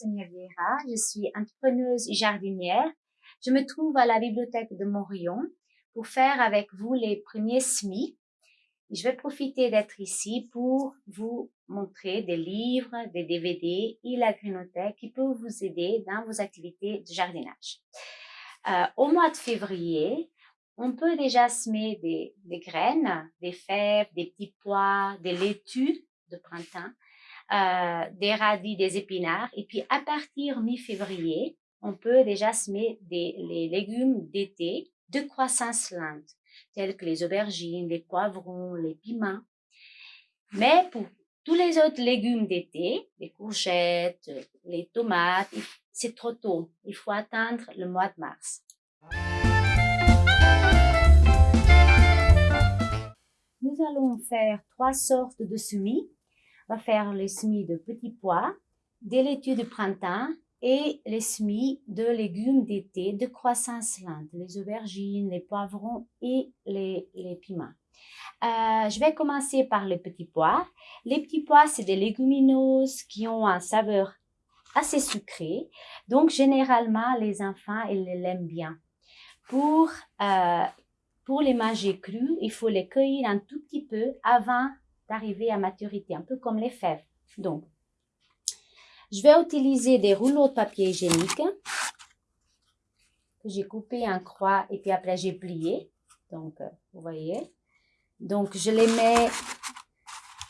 Je suis entrepreneuse et jardinière. Je me trouve à la bibliothèque de Morillon pour faire avec vous les premiers semis. Je vais profiter d'être ici pour vous montrer des livres, des DVD et la grinothèque qui peuvent vous aider dans vos activités de jardinage. Euh, au mois de février, on peut déjà semer des, des, graines, des fèves, des petits pois, des laitues de printemps, euh, des radis, des épinards. Et puis, à partir mi-février, on peut déjà semer des, les légumes d'été de croissance lente, tels que les aubergines, les poivrons, les piments. Mais pour tous les autres légumes d'été, les courgettes, les tomates, c'est trop tôt. Il faut attendre le mois de mars. Nous allons faire trois sortes de semis. Va faire les semis de petits pois, des laitues de printemps et les semis de légumes d'été de croissance lente, les aubergines, les poivrons et les, piments. Euh, je vais commencer par les petits pois. Les petits pois, c'est des légumineuses qui ont un saveur assez sucré. Donc, généralement, les enfants, ils l'aiment bien. Pour, euh, pour les manger crus, il faut les cueillir un tout petit peu avant d'arriver à maturité, un peu comme les fèves. Donc, je vais utiliser des rouleaux de papier hygiénique que j'ai coupé en croix et puis après j'ai plié. Donc, euh, vous voyez. Donc, je les mets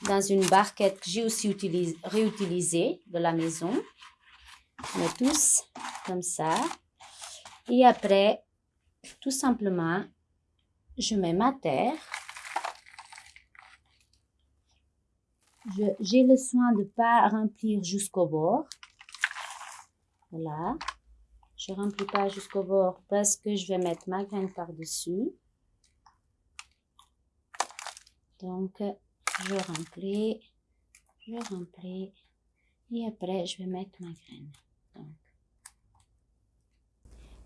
dans une barquette que j'ai aussi réutilisée de la maison. Je mets tous comme ça. Et après, tout simplement, je mets ma terre. J'ai le soin de ne pas remplir jusqu'au bord. Voilà. Je ne remplis pas jusqu'au bord parce que je vais mettre ma graine par-dessus. Donc, je remplis, je remplis et après, je vais mettre ma graine.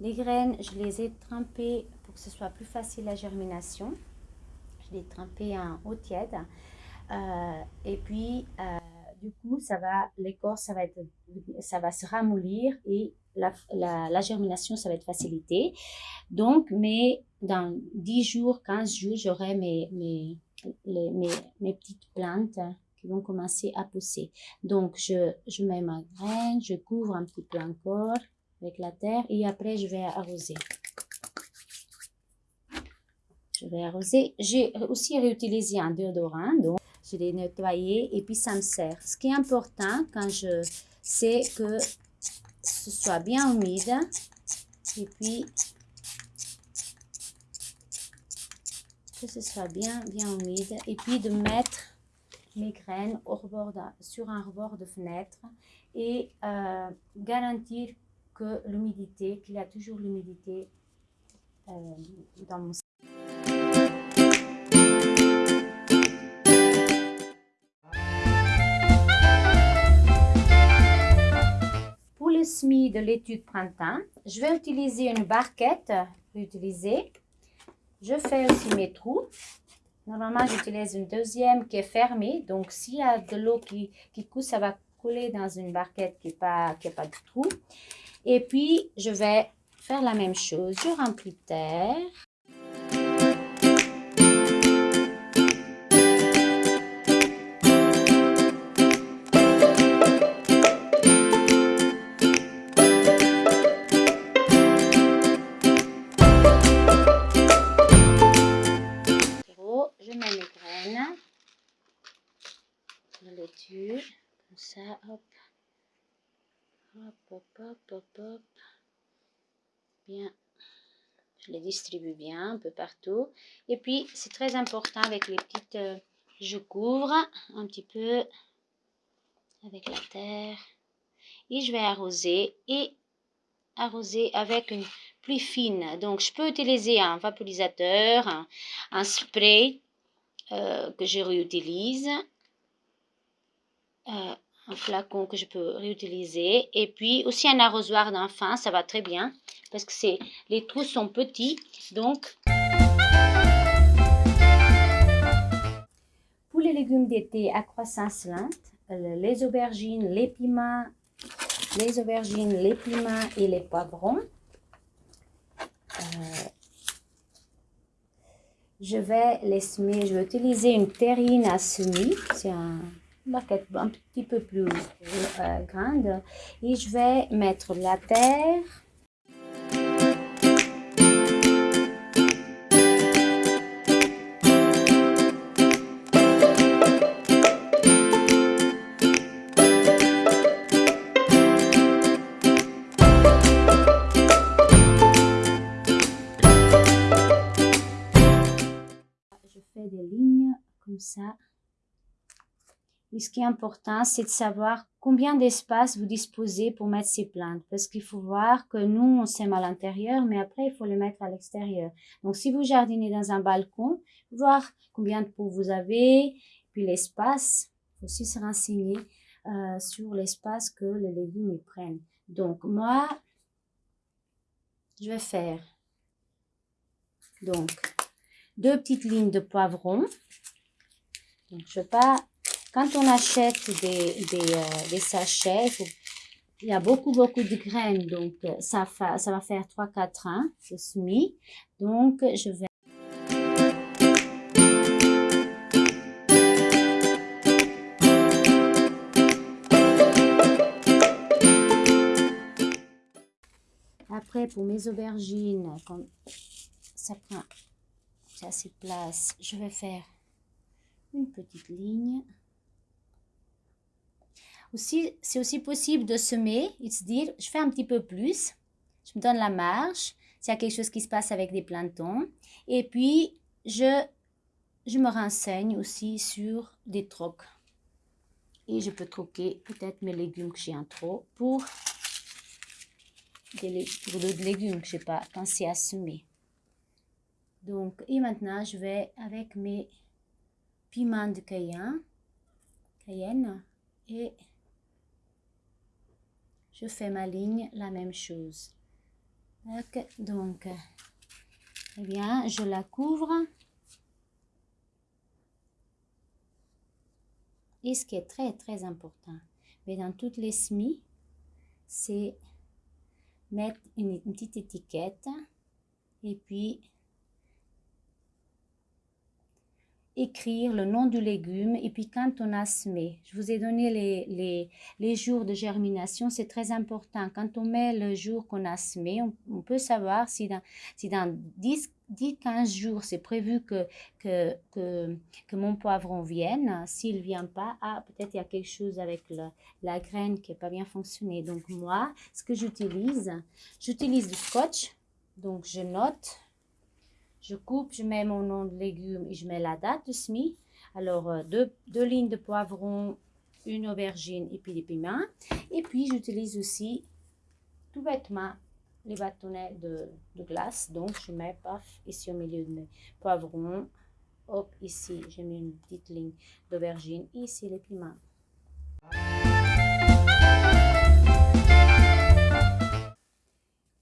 Les graines, je les ai trempées pour que ce soit plus facile la germination. Je les ai trempées en eau tiède. Euh, et puis, euh, du coup, ça va, l'écorce, ça va être, ça va se ramollir et la, germination, ça va être facilité. Donc, mais dans 10 jours, 15 jours, j'aurai mes, mes, mes, mes, petites plantes qui vont commencer à pousser. Donc, je, je mets ma graine, je couvre un petit peu encore avec la terre et après je vais arroser. Je vais arroser. J'ai aussi réutilisé un déodorant, donc je l'ai et puis ça me sert. Ce qui est important quand je sais que ce soit bien humide et puis que ce soit bien bien humide et puis de mettre mes graines au rebord sur un rebord de fenêtre et euh, garantir que l'humidité, qu'il y a toujours l'humidité euh, dans mon De l'étude printemps, je vais utiliser une barquette réutilisée. Je fais aussi mes trous. Normalement, j'utilise une deuxième qui est fermée. Donc, s'il y a de l'eau qui, qui coule, ça va couler dans une barquette qui n'a pas, qui pas de trou. Et puis, je vais faire la même chose. Je remplis terre. Je les distribue bien un peu partout. Et puis, c'est très important avec les petites... Euh, je couvre un petit peu avec la terre. Et je vais arroser. Et arroser avec une pluie fine. Donc, je peux utiliser un vaporisateur, un, spray euh, que je réutilise. Euh, un flacon que je peux réutiliser. Et puis aussi un arrosoir d'enfant, ça va très bien parce que les trous sont petits. Donc, pour les légumes d'été à croissance lente, euh, les aubergines, les piments les aubergines, les piments et les poivrons. Euh, je vais les semer, je vais utiliser une terrine à semis, c'est un baguette un petit peu plus euh, grande. Et je vais mettre la terre Et ce qui est important, c'est de savoir combien d'espace vous disposez pour mettre ces plantes. Parce qu'il faut voir que nous, on sème à l'intérieur, mais après, il faut les mettre à l'extérieur. Donc, si vous jardinez dans un balcon, voir combien de pots vous avez, puis l'espace. Il faut aussi se renseigner euh, sur l'espace que les légumes prennent. Donc, moi, je vais faire donc deux petites lignes de poivrons. Donc, je pas, quand on achète des, des, euh, sachets, il y a beaucoup, beaucoup de graines, donc euh, ça, va faire 3-4 ans de semis. Donc, je vais Après, pour mes aubergines, ça prend assez de place, je vais faire une petite ligne. C'est aussi possible de semer et de se dire, je fais un petit peu plus, je me donne la marge, s'il y a quelque chose qui se passe avec des plantons. Et puis, je, je me renseigne aussi sur des trocs. Et je peux troquer peut-être mes légumes que j'ai en trop pour des, pour d'autres légumes que je n'ai pas pensé à semer. Donc, et maintenant, je vais avec mes piments de cayenne, cayenne et je fais ma ligne la même chose. Donc, eh bien, je la couvre. Et ce qui est très, très important, mais dans toutes les semis, c'est mettre une petite étiquette et puis écrire le nom du légume et puis quand on a semé. Je vous ai donné les, les, les jours de germination, c'est très important. Quand on met le jour qu'on a semé, on, peut savoir si dans, si dans 10, 10 15 jours, c'est prévu que, que, que, que, mon poivron vienne. S'il ne vient pas, ah, peut-être il y a quelque chose avec la graine qui n'a pas bien fonctionné. Donc moi, ce que j'utilise, j'utilise du scotch. Donc je note je coupe, je mets mon nom de légumes et je mets la date de semis. Alors, euh, deux, lignes de poivrons, une aubergine et puis des piments. Et puis, j'utilise aussi tout bêtement les bâtonnets de, de, glace. Donc, je mets, paf, ici au milieu de mes poivrons. Hop, ici, j'ai mis une petite ligne d'aubergine. Ici, les piments.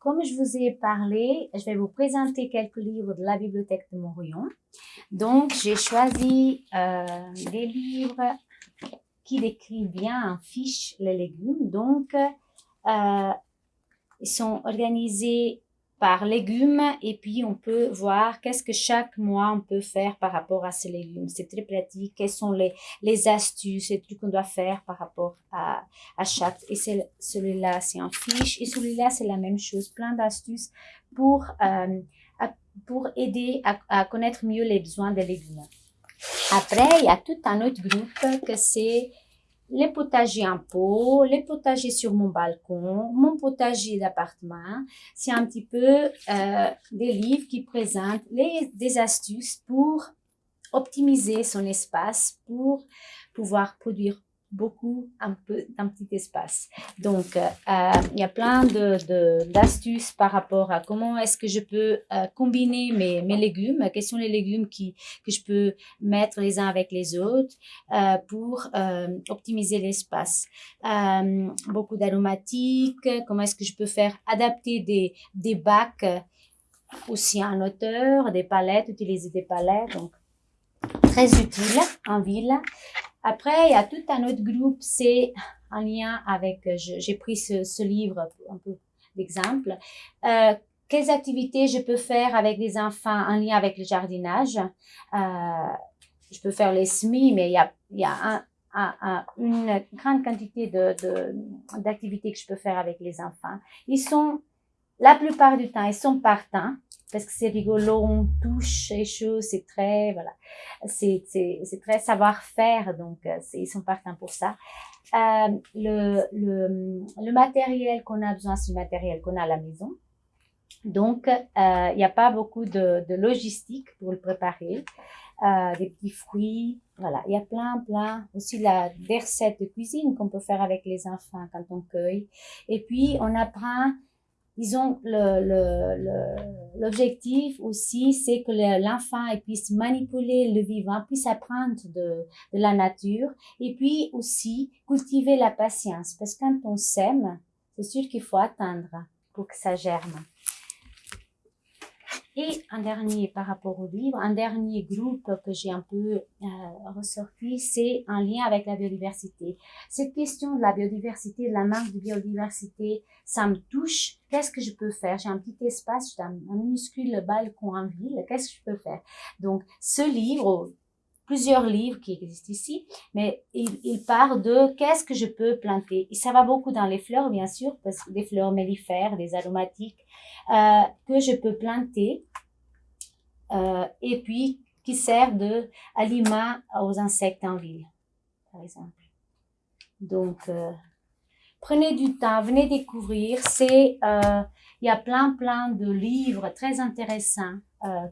Comme je vous ai parlé, je vais vous présenter quelques livres de la bibliothèque de Morillon. Donc, j'ai choisi euh, des livres qui décrivent bien en fiche les légumes. Donc, euh, ils sont organisés par légumes et puis on peut voir qu'est-ce que chaque mois on peut faire par rapport à ces légumes. C'est très pratique. Quelles sont les, les astuces, les trucs qu'on doit faire par rapport à, à chaque. Et celui-là, c'est en fiche. Et celui-là, c'est la même chose. Plein d'astuces pour, euh, pour aider à, à connaître mieux les besoins des légumes. Après, il y a tout un autre groupe que c'est les potagers en pot, les potagers sur mon balcon, mon potager d'appartement. C'est un petit peu euh, des livres qui présentent des astuces pour optimiser son espace, pour pouvoir produire beaucoup un peu d'un petit espace. Donc, euh, euh, il y a plein de d'astuces par rapport à comment est-ce que je peux euh, combiner mes, mes légumes, quels sont les légumes qui, que je peux mettre les uns avec les autres pour optimiser l'espace. beaucoup d'aromatiques, comment est-ce que je peux faire adapter des, des bacs aussi en hauteur, des palettes, utiliser des palettes, donc très utile en ville. Après, il y a tout un autre groupe, c'est en lien avec, j'ai pris ce, livre un peu d'exemple, euh, quelles activités je peux faire avec des enfants en lien avec le jardinage? Euh, je peux faire les semis, mais il y a, y a un, un, une grande quantité d'activités de, que je peux faire avec les enfants. Ils sont, la plupart du temps, ils sont partants parce que c'est rigolo, on touche les choses, c'est très, voilà, c'est très savoir-faire, donc euh, ils sont partants pour ça. Euh, le, le, le matériel qu'on a besoin, c'est le matériel qu'on a à la maison. Donc, euh, il n'y a pas beaucoup de, de, logistique pour le préparer. Euh, des petits fruits, voilà. Il y a plein, plein. Aussi la, des recettes de cuisine qu'on peut faire avec les enfants quand on cueille. Et puis, on apprend disons, l'objectif aussi, c'est que l'enfant puisse manipuler le vivant, puisse apprendre de, de, la nature et puis aussi cultiver la patience. Parce que quand on sème, c'est sûr qu'il faut attendre pour que ça germe. Et un dernier par rapport au livre, un dernier groupe que j'ai un peu euh, ressorti, c'est en lien avec la biodiversité. Cette question de la biodiversité, de la manque de biodiversité, ça me touche. Qu'est-ce que je peux faire? J'ai un petit espace, j'ai un, minuscule balcon en ville. Qu'est-ce que je peux faire? Donc, ce livre, plusieurs livres qui existent ici, mais il, il part de qu'est-ce que je peux planter. Et ça va beaucoup dans les fleurs, bien sûr, parce que des fleurs mellifères, des aromatiques, euh, que je peux planter euh, et puis qui sert de aliment aux insectes en ville, par exemple. Donc, euh, prenez du temps, venez découvrir. C'est, il y a plein, plein de livres très intéressants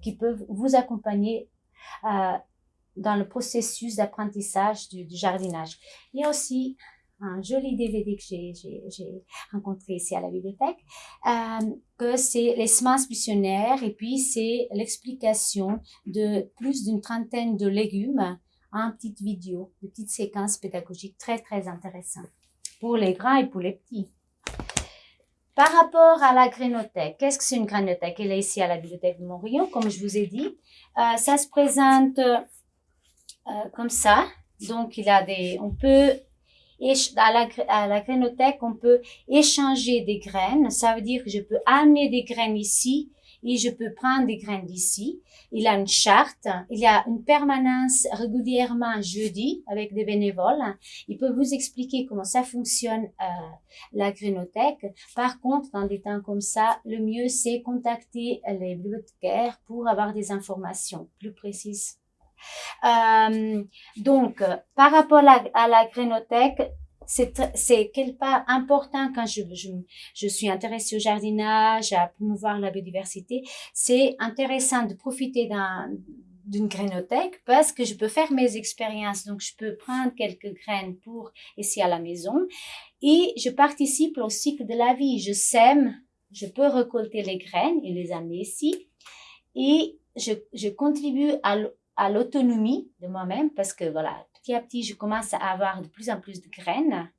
qui peuvent vous accompagner dans le processus d'apprentissage du, jardinage. Il y a aussi un joli DVD que j'ai rencontré ici à la bibliothèque, euh, que c'est les semences missionnaires et puis c'est l'explication de plus d'une trentaine de légumes en petites vidéos, de petites séquences pédagogiques très très intéressantes pour les grands et pour les petits. Par rapport à la grénothèque, qu'est-ce que c'est une grénothèque Elle est ici à la bibliothèque de Montréal, comme je vous ai dit. Euh, ça se présente euh, comme ça. Donc, il a des, on peut à la, à la grainothèque, on peut échanger des graines. Ça veut dire que je peux amener des graines ici et je peux prendre des graines d'ici. Il a une charte, il y a une permanence régulièrement jeudi avec des bénévoles. Il peut vous expliquer comment ça fonctionne euh, la grainothèque. Par contre, dans des temps comme ça, le mieux c'est contacter les bibliothécaires pour avoir des informations plus précises euh, donc, par rapport à, la grénothèque, c'est quelque part important quand je, suis intéressée au jardinage, à promouvoir la biodiversité. C'est intéressant de profiter d'une grénothèque parce que je peux faire mes expériences. Donc, je peux prendre quelques graines pour ici à la maison et je participe au cycle de la vie. Je sème, je peux récolter les graines et les amener ici et je, je contribue à à l'autonomie de moi-même parce que voilà, petit à petit, je commence à avoir de plus en plus de graines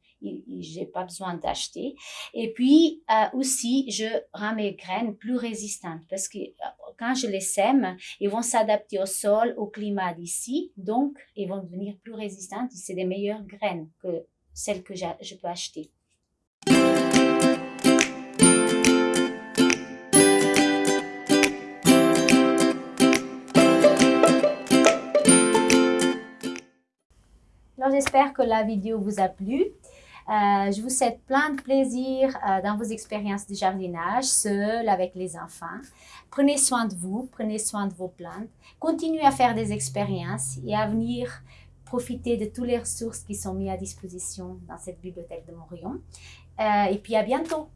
j'ai pas besoin d'acheter. Et puis euh, aussi, je rends mes graines plus résistantes parce que euh, quand je les sème, ils vont s'adapter au sol, au climat d'ici, donc ils vont devenir plus résistantes. C'est des meilleures graines que celles que je peux acheter. J'espère que la vidéo vous a plu. Euh, je vous souhaite plein de plaisir euh, dans vos expériences de jardinage, seul, avec les enfants. Prenez soin de vous, prenez soin de vos plantes. Continuez à faire des expériences et à venir profiter de toutes les ressources qui sont mises à disposition dans cette bibliothèque de Montréal. Euh, et puis à bientôt!